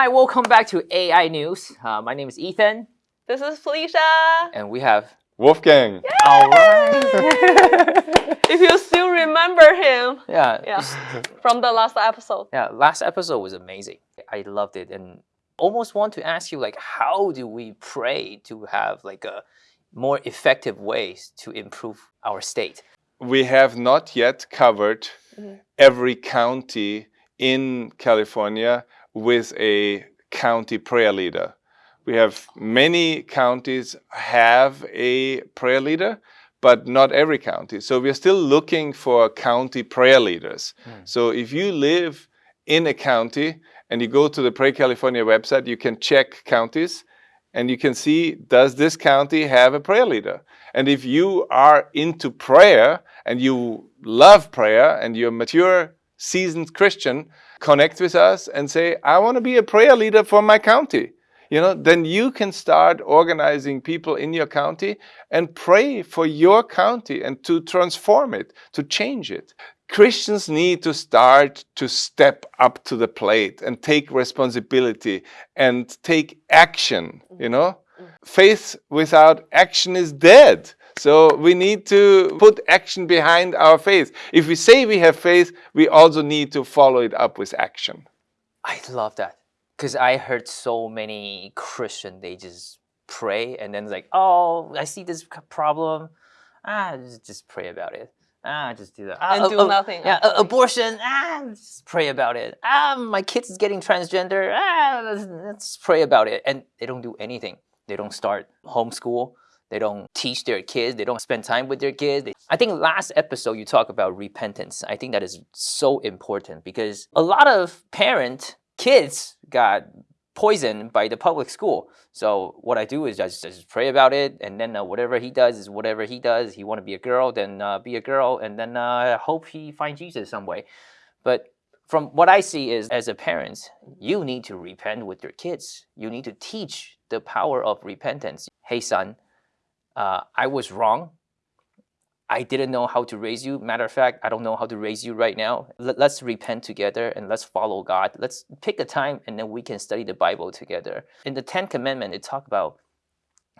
Hi, welcome back to AI News. Uh, my name is Ethan. This is Felicia. And we have Wolfgang. Yay! All right. if you still remember him. Yeah. Yeah. From the last episode. Yeah, last episode was amazing. I loved it and almost want to ask you like how do we pray to have like a more effective ways to improve our state? We have not yet covered mm -hmm. every county in California with a county prayer leader. We have many counties have a prayer leader, but not every county. So we're still looking for county prayer leaders. Mm. So if you live in a county and you go to the Pray California website, you can check counties and you can see, does this county have a prayer leader? And if you are into prayer and you love prayer and you're mature, seasoned Christian, connect with us and say, I want to be a prayer leader for my county. You know, then you can start organizing people in your county and pray for your county and to transform it, to change it. Christians need to start to step up to the plate and take responsibility and take action, you know? Mm. Faith without action is dead. So we need to put action behind our faith. If we say we have faith, we also need to follow it up with action. I love that. Because I heard so many Christian, they just pray and then like, oh, I see this problem. Ah, just, just pray about it. Ah, just do that. Ah, and do uh, nothing. Yeah, uh, abortion. Ah, just pray about it. Ah, my kid's getting transgender. Ah, let's, let's pray about it. And they don't do anything. They don't start homeschool. They don't teach their kids. They don't spend time with their kids. I think last episode you talked about repentance. I think that is so important because a lot of parent kids got poisoned by the public school. So what I do is just, just pray about it, and then uh, whatever he does is whatever he does. He want to be a girl, then uh, be a girl, and then uh, hope he find Jesus some way. But from what I see is, as a parent, you need to repent with your kids. You need to teach the power of repentance. Hey, son, uh, I was wrong. I didn't know how to raise you. Matter of fact, I don't know how to raise you right now. Let's repent together and let's follow God. Let's pick a time and then we can study the Bible together. In the Ten Commandments, it talk about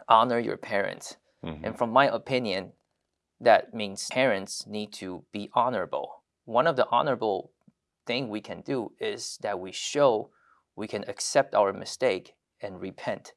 honor your parents. Mm -hmm. And from my opinion, that means parents need to be honorable. One of the honorable thing we can do is that we show we can accept our mistake and repent.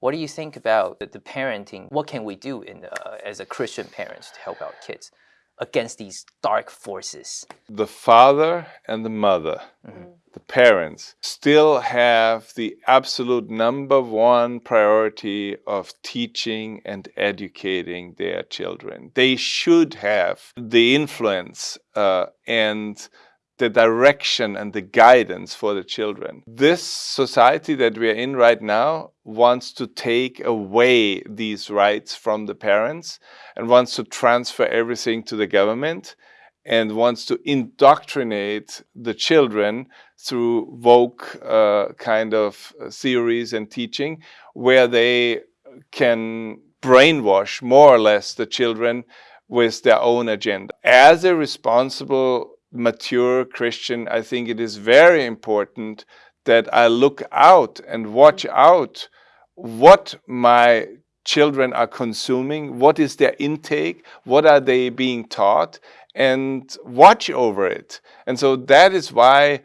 What do you think about the, the parenting? What can we do in the, uh, as a Christian parents to help our kids against these dark forces? The father and the mother, mm -hmm. the parents, still have the absolute number one priority of teaching and educating their children. They should have the influence uh, and the direction and the guidance for the children. This society that we are in right now wants to take away these rights from the parents and wants to transfer everything to the government and wants to indoctrinate the children through woke uh, kind of theories and teaching where they can brainwash more or less the children with their own agenda. As a responsible mature Christian, I think it is very important that I look out and watch out what my children are consuming, what is their intake, what are they being taught, and watch over it. And so that is why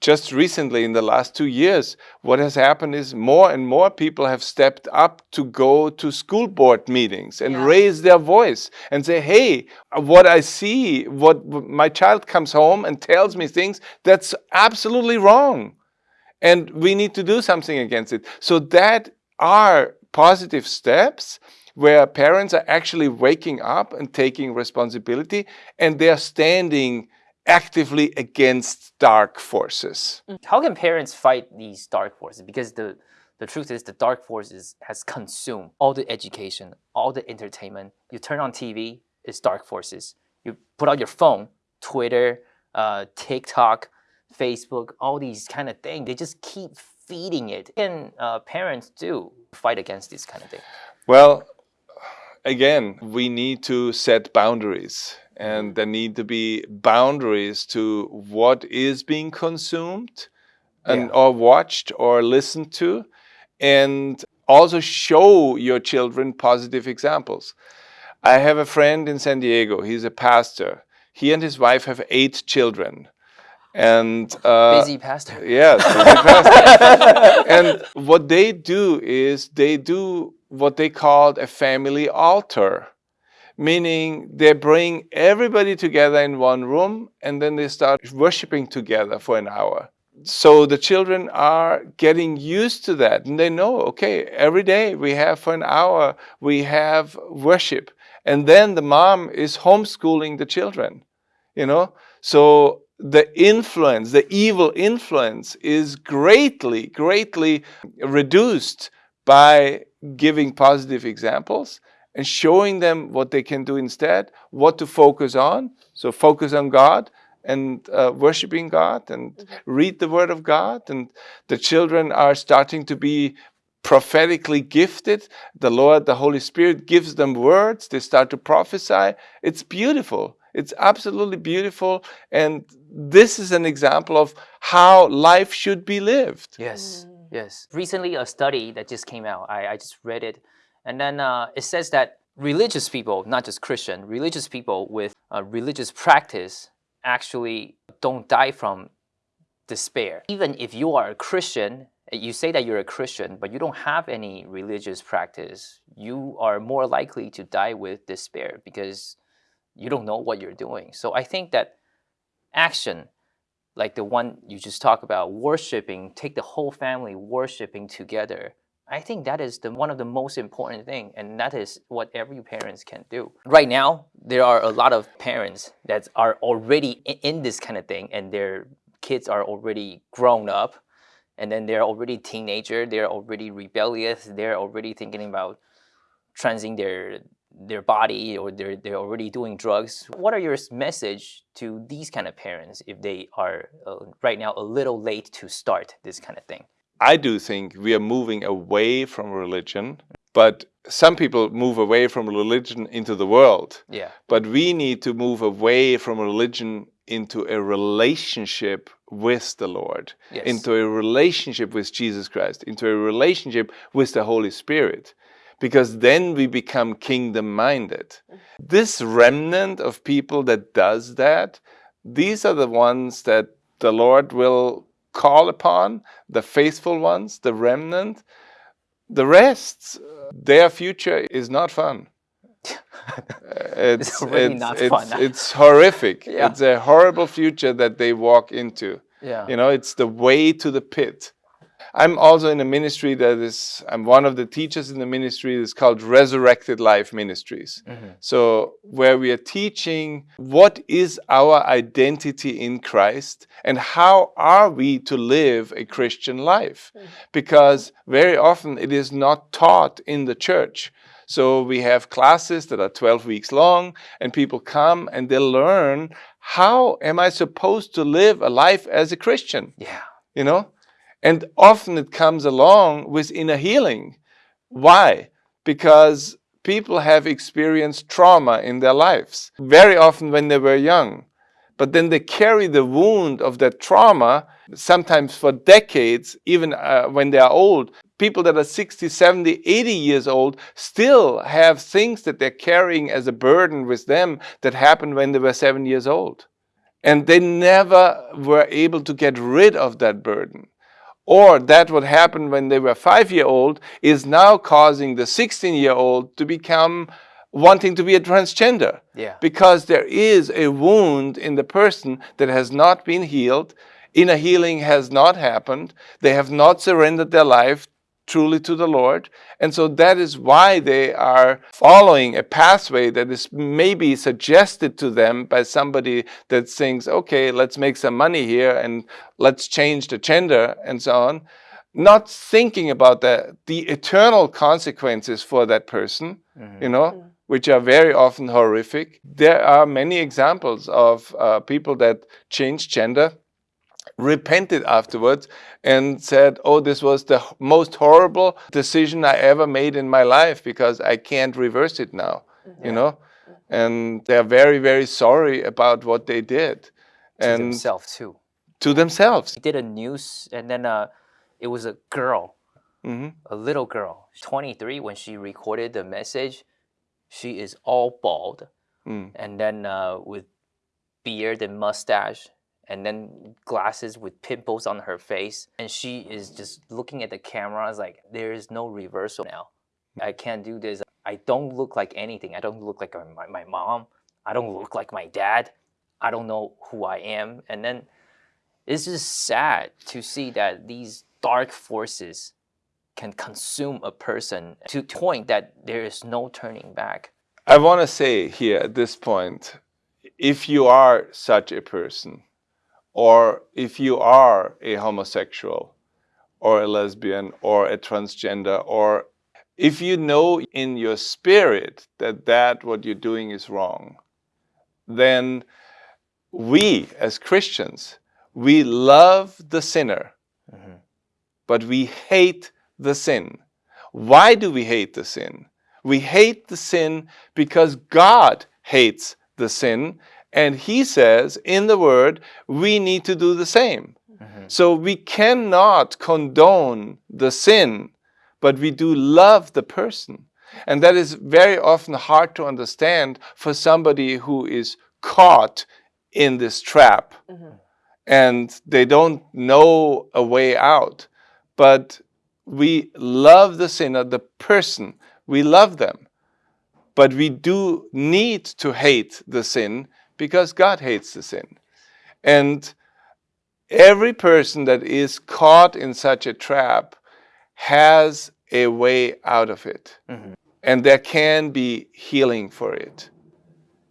just recently in the last two years, what has happened is more and more people have stepped up to go to school board meetings and yeah. raise their voice and say, hey, what I see, what my child comes home and tells me things, that's absolutely wrong. And we need to do something against it. So that are positive steps where parents are actually waking up and taking responsibility and they're standing actively against dark forces. Mm. How can parents fight these dark forces? Because the, the truth is the dark forces has consumed all the education, all the entertainment. You turn on TV, it's dark forces. You put out your phone, Twitter, uh, TikTok, Facebook, all these kind of things, they just keep feeding it. Can uh, parents do fight against this kind of thing? Well, again, we need to set boundaries and there need to be boundaries to what is being consumed and Yeah. or watched or listened to and also show your children positive examples. I have a friend in San Diego. He's a pastor. He and his wife have eight children. And uh, Busy pastor. Yes, busy pastor. and what they do is they do what they called a family altar, meaning they bring everybody together in one room and then they start worshiping together for an hour. So the children are getting used to that and they know, okay, every day we have for an hour, we have worship. And then the mom is homeschooling the children, you know? So the influence, the evil influence is greatly, greatly reduced by giving positive examples and showing them what they can do instead, what to focus on. So focus on God and uh, worshiping God and read the Word of God. And the children are starting to be prophetically gifted. The Lord, the Holy Spirit gives them words. They start to prophesy. It's beautiful. It's absolutely beautiful. And this is an example of how life should be lived. Yes, yes. Recently, a study that just came out, I, I just read it. And then uh, it says that religious people, not just Christian, religious people with uh, religious practice actually don't die from despair. Even if you are a Christian, you say that you're a Christian, but you don't have any religious practice, you are more likely to die with despair because you don't know what you're doing. So I think that action, like the one you just talked about, worshiping, take the whole family worshiping together. I think that is the one of the most important thing, and that is what every parents can do. Right now, there are a lot of parents that are already in this kind of thing, and their kids are already grown up, and then they're already teenager, they're already rebellious, they're already thinking about transing their their body or they're they're already doing drugs. What are your message to these kind of parents if they are uh, right now a little late to start this kind of thing? I do think we are moving away from religion, but some people move away from religion into the world. Yeah. But we need to move away from religion into a relationship with the Lord, Yes. into a relationship with Jesus Christ, into a relationship with the Holy Spirit, because then we become kingdom minded. This remnant of people that does that, these are the ones that the Lord will call upon, the faithful ones, the remnant. The rest, their future is not fun. It's, really it's, not it's, fun. it's horrific. Yeah. It's a horrible future that they walk into. Yeah. You know, it's the way to the pit. I'm also in a ministry that is, I'm one of the teachers in the ministry that's called Resurrected Life Ministries. Mm-hmm. So, where we are teaching what is our identity in Christ and how are we to live a Christian life? Mm-hmm. Because very often it is not taught in the church. So, we have classes that are 12 weeks long, and people come and they learn how am I supposed to live a life as a Christian? Yeah. you know and often it comes along with inner healing. Why? Because people have experienced trauma in their lives very often when they were young. But then they carry the wound of that trauma sometimes for decades even uh, when they are old. People that are 60 70 80 years old still have things that they're carrying as a burden with them that happened when they were 7 years old. And they never were able to get rid of that burden or that what happened when they were five year old is now causing the 16 year old to become wanting to be a transgender. Yeah. because there is a wound in the person that has not been healed. Inner healing has not happened. They have not surrendered their life truly to the lord. And so that is why they are following a pathway that is maybe suggested to them by somebody that thinks okay let's make some money here and let's change the gender and so on. Not thinking about the, the eternal consequences for that person you know which are very often horrific. There are many examples of uh, people that change gender repented afterwards and said, Oh, this was the most horrible decision I ever made in my life because I can't reverse it now, you know? And they're very, very sorry about what they did. To And themselves too. to themselves. He did a news, and then uh, it was a girl, Mhm. a little girl, 23. When she recorded the message, she is all bald, Mm. and then uh, with beard and mustache, and then glasses with pimples on her face, and she is just looking at the camera. It's like there is no reversal now. I can't do this. I don't look like anything. I don't look like my, my mom. I don't look like my dad. I don't know who I am. And then it's just sad to see that these dark forces can consume a person to the point that there is no turning back. I want to say here at this point if you are such a person, or if you are a homosexual, or a lesbian, or a transgender, or if you know in your spirit that that what you're doing is wrong, then we as Christians, we love the sinner, Mhm. but we hate the sin. Why do we hate the sin? We hate the sin because God hates the sin. And He says in the Word, we need to do the same. Mm-hmm. So we cannot condone the sin, but we do love the person. And that is very often hard to understand for somebody who is caught in this trap mm-hmm. and they don't know a way out. But we love the sinner, the person, we love them. But we do need to hate the sin because God hates the sin. And every person that is caught in such a trap has a way out of it. Mm-hmm. And there can be healing for it.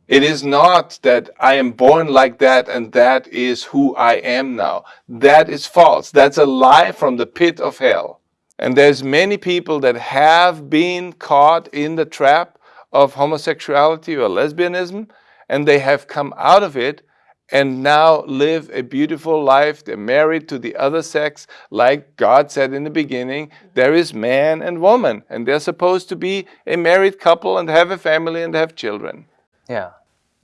It is not that I am born like that and that is who I am now. That is false. That's a lie from the pit of hell. And there's many people that have been caught in the trap of homosexuality or lesbianism and they have come out of it and now live a beautiful life. They're married to the other sex, like God said in the beginning. There is man and woman, and they're supposed to be a married couple and have a family and have children. Yeah.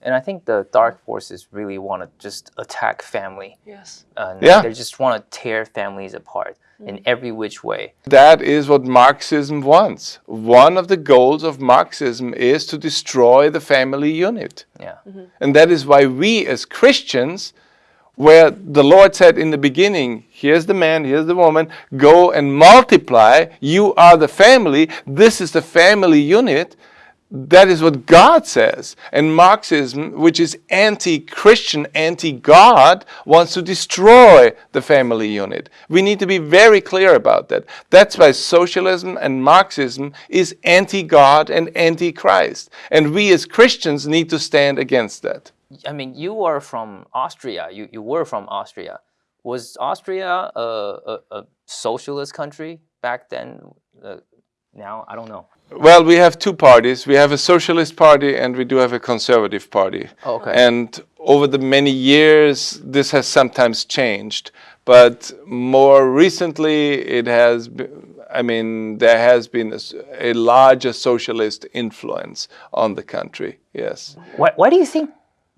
And I think the dark forces really want to just attack family. Yes. And Yeah. They just want to tear families apart in mm. every which way. That is what Marxism wants. One of the goals of Marxism is to destroy the family unit. Yeah. Mm-hmm. And that is why we as Christians, where the Lord said in the beginning, here's the man, here's the woman, go and multiply, you are the family, this is the family unit. That is what God says. And Marxism, which is anti Christian, anti God, wants to destroy the family unit. We need to be very clear about that. That's why socialism and Marxism is anti God and anti Christ. And we as Christians need to stand against that. I mean, you are from Austria. You, you were from Austria. Was Austria a, a, a socialist country back then? Uh, now, I don't know. Well, we have two parties. We have a socialist party and we do have a conservative party. Oh, okay. And over the many years, this has sometimes changed. But more recently, it has, been, I mean, there has been a larger socialist influence on the country. Yes. Why, why do you think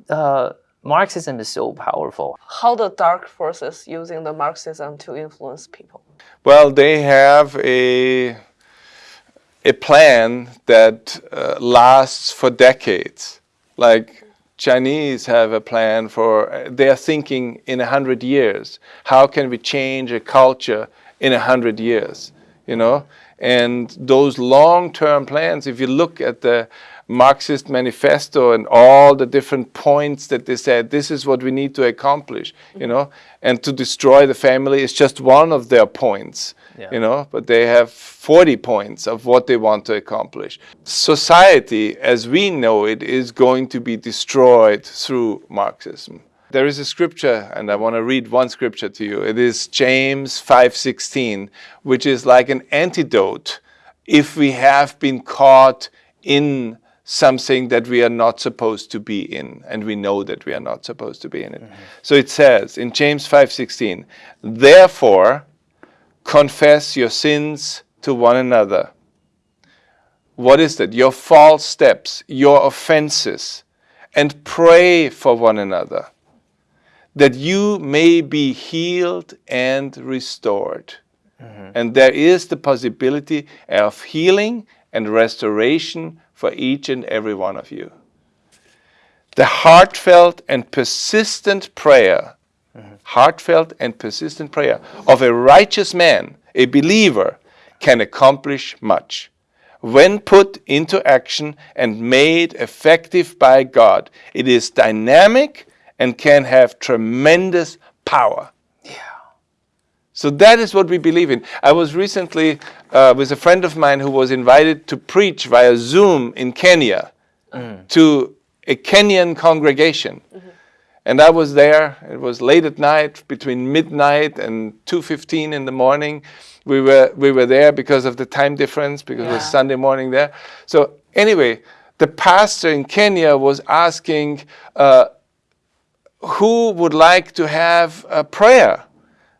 uh, Marxism is so powerful? How the dark forces using the Marxism to influence people. Well, they have a a plan that uh, lasts for decades. Like Chinese have a plan for they are thinking in a hundred years. How can we change a culture in a hundred years? You know, and those long-term plans. If you look at the Marxist manifesto and all the different points that they said, this is what we need to accomplish. You mm-hmm. know, and to destroy the family is just one of their points Yeah. you know? But they have 40 points of what they want to accomplish. Society as we know it is going to be destroyed through marxism. There is a scripture and i want to read one scripture to you. It is james 5:16 which is like an antidote if we have been caught in something that we are not supposed to be in and we know that we are not supposed to be in it mm-hmm. so it says in james 5:16 therefore confess your sins to one another. What is that? Your false steps, your offenses, and pray for one another that you may be healed and restored. Mm-hmm. And there is the possibility of healing and restoration for each and every one of you. The heartfelt and persistent prayer, heartfelt and persistent prayer of a righteous man, a believer, can accomplish much. When put into action and made effective by God, it is dynamic and can have tremendous power. So that is what we believe in. I was recently uh, with a friend of mine who was invited to preach via Zoom in Kenya to a Kenyan congregation. And I was there. It was late at night, between midnight and 2:15 in the morning. We were we were there because of the time difference, because it was Sunday morning there. So anyway, the pastor in Kenya was asking uh, who would like to have a prayer.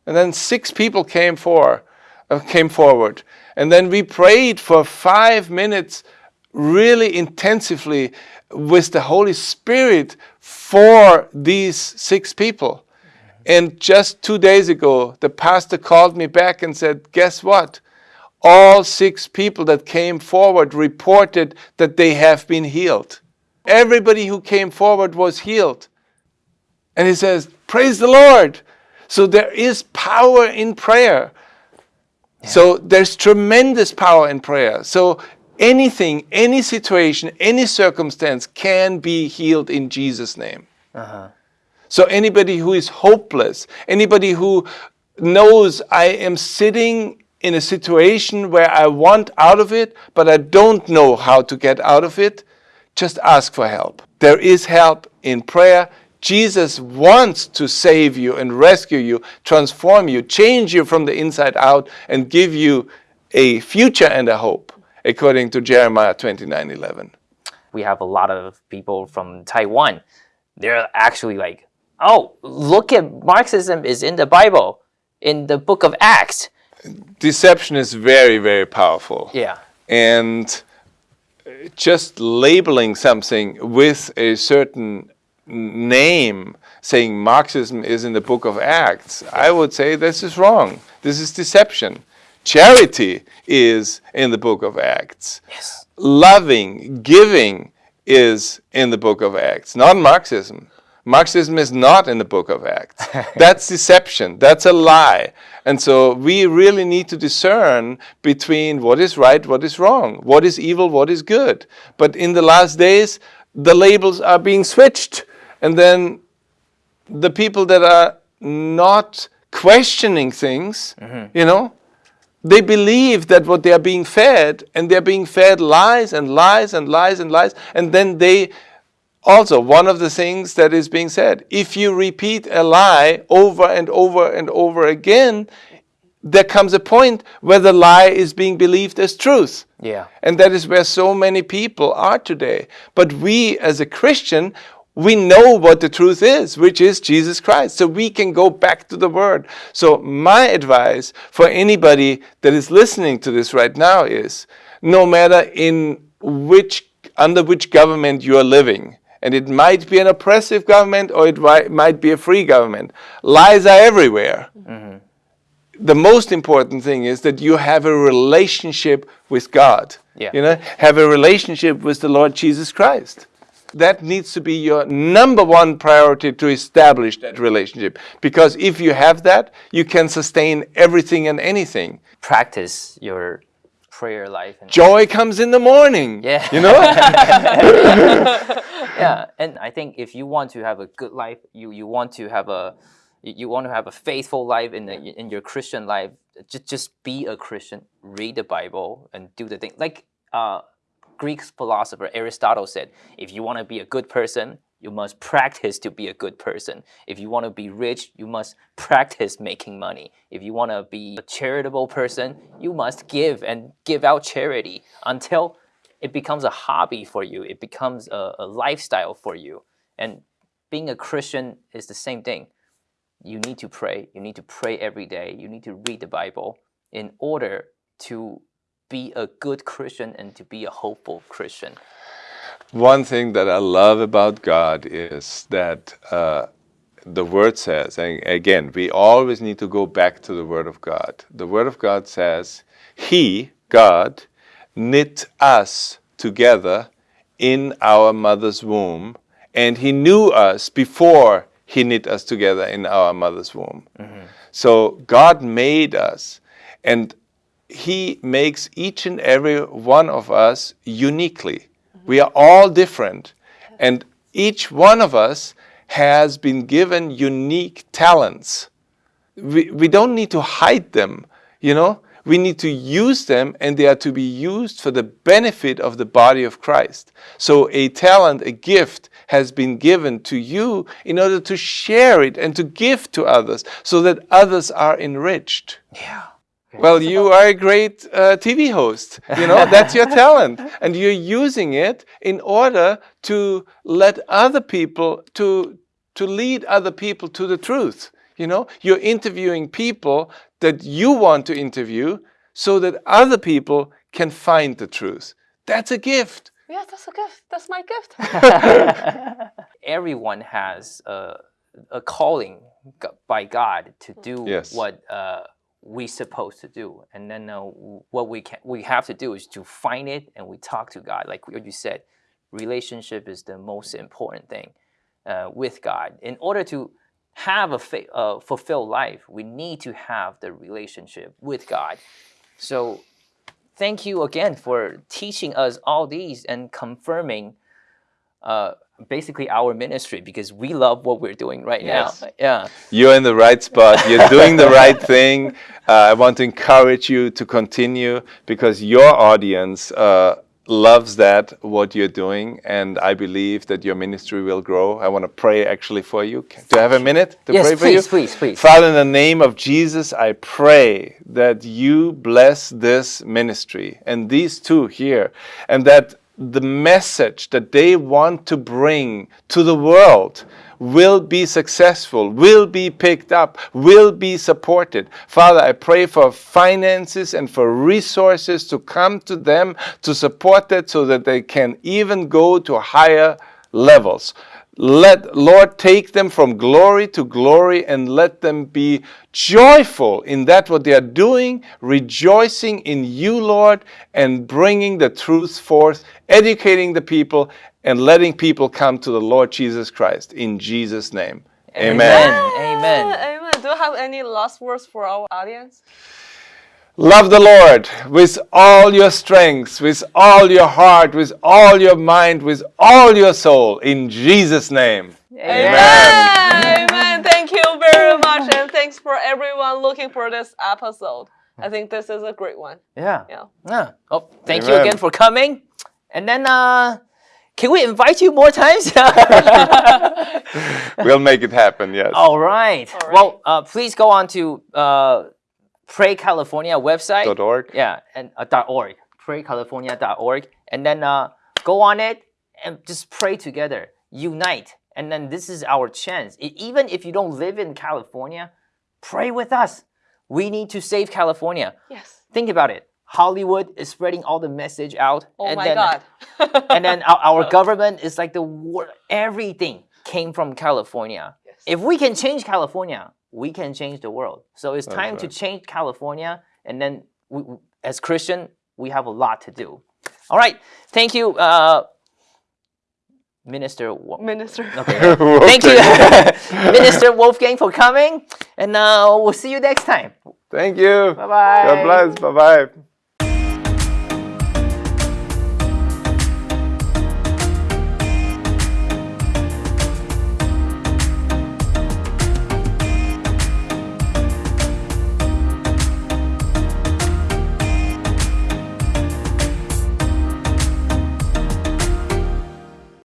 And then six people came for, uh, came forward, and then we prayed for five minutes, really intensively, with the Holy Spirit for these six people. And just two days ago, the pastor called me back and said, "Guess what? All six people that came forward reported that they have been healed. Everybody who came forward was healed." And he says, Praise the Lord. So there is power in prayer. So there's tremendous power in prayer. So anything, any situation, any circumstance can be healed in Jesus' name. Uh-huh. So anybody who is hopeless, anybody who knows I am sitting in a situation where I want out of it, but I don't know how to get out of it, just ask for help. There is help in prayer. Jesus wants to save you and rescue you, transform you, change you from the inside out, and give you a future and a hope, according to Jeremiah 29 11. we have a lot of people from Taiwan. They're actually like, oh, look at Marxism is in the Bible, in the book of Acts. Deception is very, very powerful. Yeah. and just labeling something with a certain name saying Marxism is in the book of Acts, I would say this is wrong. This is deception. Charity is in the book of Acts. Yes. Loving, giving is in the book of Acts, not Marxism. Marxism is not in the book of Acts. That's deception. That's a lie. And so we really need to discern between what is right, what is wrong, what is evil, what is good. But in the last days, the labels are being switched. And then the people that are not questioning things, mm-hmm. you know, they believe that what they are being fed, and they're being fed lies and lies and lies and lies, and then they also one of the things that is being said if you repeat a lie over and over and over again there comes a point where the lie is being believed as truth. Yeah. and that is where so many people are today. But we as a christian we know what the truth is which is jesus christ so we can go back to the word so my advice for anybody that is listening to this right now is no matter in which under which government you are living and it might be an oppressive government or it might be a free government lies are everywhere mm-hmm. the most important thing is that you have a relationship with God. Yeah. You know, have a relationship with the Lord Jesus Christ. That needs to be your number one priority to establish that relationship. Because if you have that, you can sustain everything and anything. Practice your prayer life. And, Joy comes in the morning. Yeah. You know? yeah. And I think if you want to have a good life, you, you want to have a you you want to have a faithful life in the, in your Christian life. Just just be a Christian, read the Bible, and do the thing. Like uh, Greek philosopher Aristotle said, if you want to be a good person, you must practice to be a good person. If you want to be rich, you must practice making money. If you want to be a charitable person, you must give and give out charity until it becomes a hobby for you. It becomes a, a lifestyle for you. And being a Christian is the same thing. You need to pray. You need to pray every day. You need to read the Bible in order to be a good Christian and to be a hopeful Christian. One thing that I love about God is that uh, the Word says, and again, we always need to go back to the Word of God. The Word of God says, He, God, knit us together in our mother's womb, and He knew us before He knit us together in our mother's womb. So God made us, and He makes each and every one of us uniquely. We are all different, and each one of us has been given unique talents. We, we don't need to hide them, you know? We need to use them and they are to be used for the benefit of the body of Christ. So a talent, a gift has been given to you in order to share it and to give to others so that others are enriched. Yeah. Well, you are a great uh, TV host. You know, that's your talent. And you're using it in order to let other people, to, to lead other people to the truth. You know, you're interviewing people that you want to interview so that other people can find the truth. That's a gift. Yeah, that's a gift. That's my gift. Everyone has a, a calling by God to do Yes. what uh, we supposed to do, and then uh, what we can we have to do is to find it and we talk to God. Like you said, relationship is the most important thing uh, with God. In order to have a uh, fulfilled life, we need to have the relationship with God. So thank you again for teaching us all these and confirming uh, basically our ministry because we love what we're doing right Yes. now. Yeah. You're in the right spot. You're doing the right thing. Uh, I want to encourage you to continue because your audience uh, loves that, what you're doing. And I believe that your ministry will grow. I want to pray actually for you. Do I have a minute to Yes, pray for please, you? please, please. Father, in the name of Jesus, I pray that you bless this ministry and these two here, and that the message that they want to bring to the world will be successful, will be picked up, will be supported. Father, I pray for finances and for resources to come to them to support that so that they can even go to higher levels. Let Lord take them from glory to glory and let them be joyful in that what they are doing, rejoicing in you, Lord, and bringing the truth forth, educating the people, and letting people come to the Lord Jesus Christ. In Jesus' name. Amen. Amen. Amen. Do you have any last words for our audience? Love the Lord with all your strength, with all your heart, with all your mind, with all your soul. In Jesus' name. Amen. Amen. Thank you very much, and thanks for everyone looking for this episode. I think this is a great one. Yeah. Yeah. Yeah. Oh, thank you again for coming. And then, uh, can we invite you more times? We'll make it happen, yes. All right. All right. Well, uh, please go on to uh, Pray California website. Dot org. Yeah, and uh, dot .org. PrayCalifornia.org. And then uh, go on it and just pray together. Unite. And then this is our chance. E- even if you don't live in California, pray with us. We need to save California. Yes. Think about it. Hollywood is spreading all the message out. Oh and my then, God. and then our, our government is like the wor- everything came from California. Yes. If we can change California, we can change the world. So it's That's time to change California, and then we, we- as Christian, we have a lot to do. All right, thank you, uh, Minister. Wo- Minister. Okay. Thank you, Minister Wolfgang, for coming, and uh, we'll see you next time. Thank you. Bye bye. God bless. Bye bye.